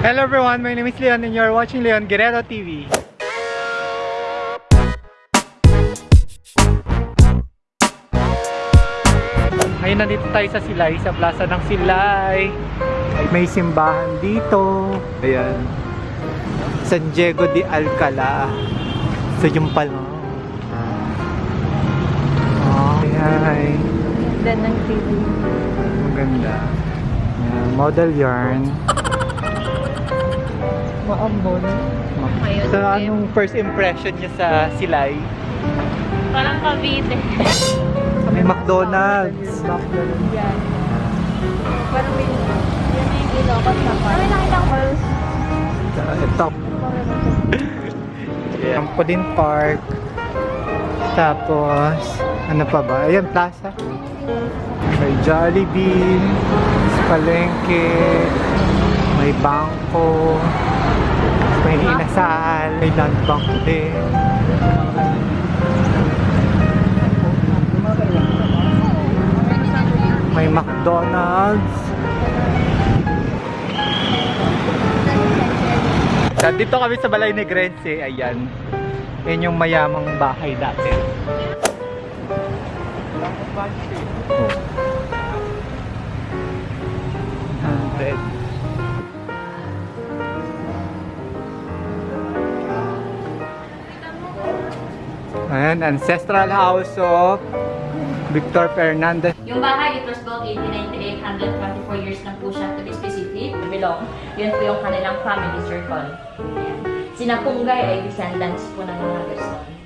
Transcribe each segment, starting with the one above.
Hello everyone, my name is Leon and you're watching Leon Guerrero TV. Ngayon nandito tayo sa Silay, sa plaza ng Silay. May simbahan dito. Ayan. San Diego de Alcala. Sa Jumpal. Oh, hi. Ganda ng TV. Maganda. Ayan, model yarn. Maambon. So, okay. anong first impression niya sa Silay? Parang Cavite. May McDonald's. Yan. Parang may... Yan na pa. Ay, nakita ko. Ito. Trampoline Park. Tapos, ano pa ba? Ayan, plaza. May Jollibee. Palengke. May bangko. May inasal. May land bank din. May McDonald's. Dito kami sa Balay Negrense. Ayan. Yan yung mayamang bahay dati. Oh. Hundred. Ayan, ancestral house of Victor Fernandez. Yung bahay, it was built 1898, 124 years na po siya to be specific. Belong. Yun po yung kanilang family circle. Ayan. Sina Punggay ay descendants po ng mga Gerson.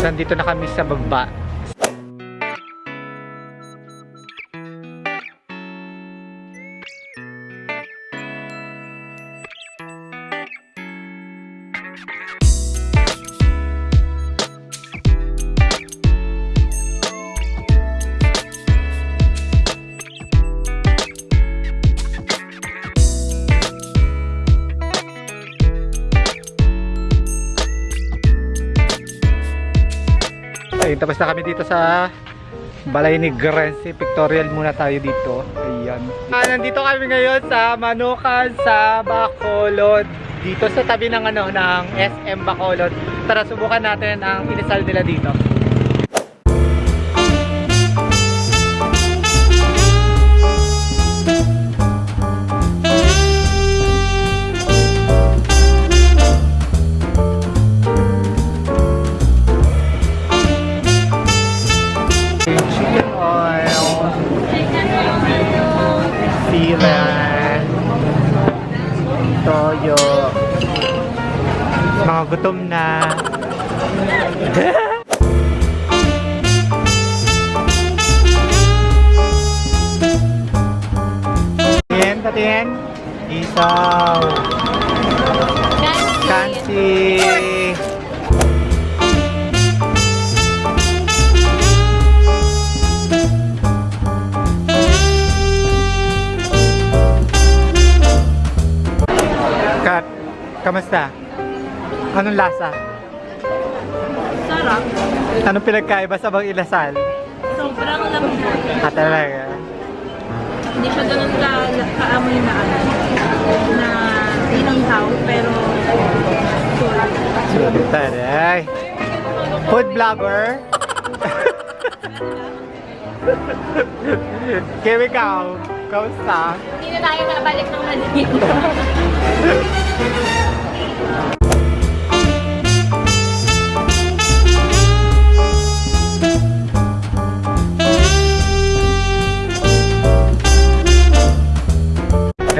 Nandito na kami sa baba. Ayun, tapos na kami dito sa Balay ni Grense. Pictorial muna tayo dito. Ayan. Ah, nandito kami ngayon sa Manukan sa Bacolod. Dito sa tabi ng ano ng SM Bacolod. Tara subukan natin ang inisal nila dito. Toyo. Mga gutom na. Patingin, patingin. Isaw. Kansi. Kat, kamusta? Anong lasa? Sarap. Anong pinagkaiba sa bang ilasal? Sobrang lambot. Ah, talaga. Hindi siya ganun ka, kaamoy na ano. Na inanghaw, pero Sulit taray. Food vlogger. Kim, ikaw, kamusta? Hindi na tayo mabalik ng Manila.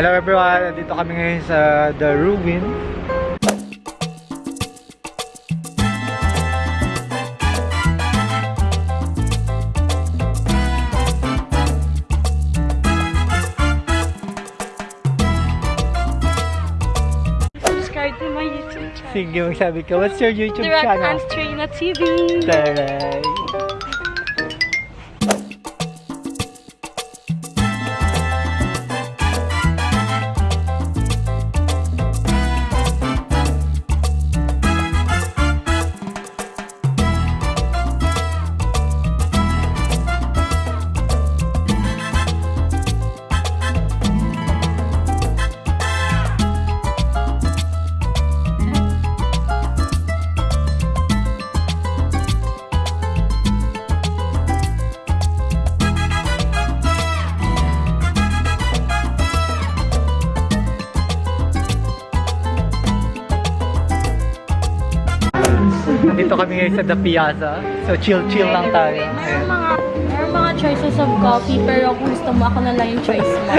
Hello everyone, nandito kami ngayon sa The Ruin. Sige, magsabi ka, what's your YouTube Direct channel? Hans Trina TV. Taray. Nandito kami ngayon sa The Piazza. So chill-chill lang tayo. Meron mga, meron mga choices of coffee, pero kung gusto mo, ako na lang yung choice mo.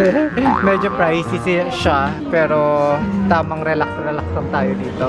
Medyo pricey si- siya, pero tamang relax-relax lang tayo dito.